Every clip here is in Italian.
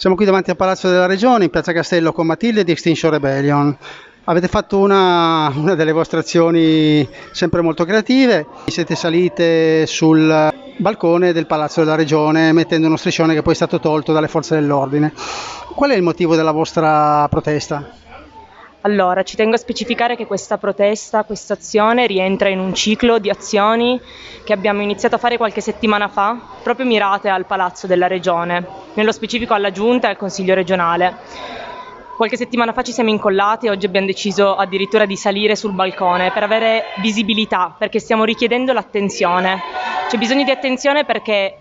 Siamo qui davanti al Palazzo della Regione, in Piazza Castello, con Matilde di Extinction Rebellion. Avete fatto una, una delle vostre azioni sempre molto creative, siete salite sul balcone del Palazzo della Regione mettendo uno striscione che poi è stato tolto dalle forze dell'ordine. Qual è il motivo della vostra protesta? Allora, ci tengo a specificare che questa protesta, questa azione rientra in un ciclo di azioni che abbiamo iniziato a fare qualche settimana fa, proprio mirate al Palazzo della Regione, nello specifico alla Giunta e al Consiglio regionale. Qualche settimana fa ci siamo incollati e oggi abbiamo deciso addirittura di salire sul balcone per avere visibilità, perché stiamo richiedendo l'attenzione. C'è bisogno di attenzione perché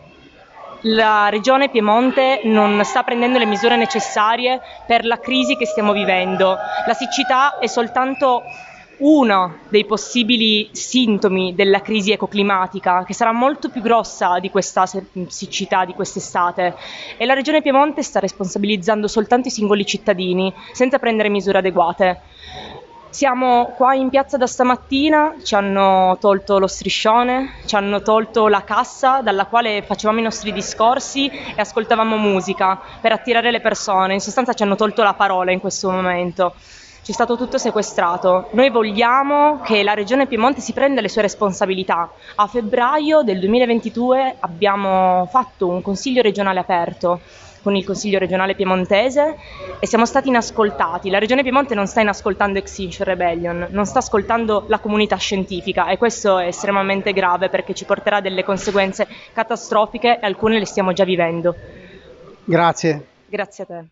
la regione Piemonte non sta prendendo le misure necessarie per la crisi che stiamo vivendo. La siccità è soltanto uno dei possibili sintomi della crisi ecoclimatica, che sarà molto più grossa di questa siccità di quest'estate. E la Regione Piemonte sta responsabilizzando soltanto i singoli cittadini, senza prendere misure adeguate. Siamo qua in piazza da stamattina, ci hanno tolto lo striscione, ci hanno tolto la cassa dalla quale facevamo i nostri discorsi e ascoltavamo musica per attirare le persone, in sostanza ci hanno tolto la parola in questo momento. Ci è stato tutto sequestrato. Noi vogliamo che la Regione Piemonte si prenda le sue responsabilità. A febbraio del 2022 abbiamo fatto un consiglio regionale aperto con il Consiglio regionale piemontese e siamo stati inascoltati. La Regione Piemonte non sta inascoltando Extinction Rebellion, non sta ascoltando la comunità scientifica e questo è estremamente grave perché ci porterà delle conseguenze catastrofiche e alcune le stiamo già vivendo. Grazie. Grazie a te.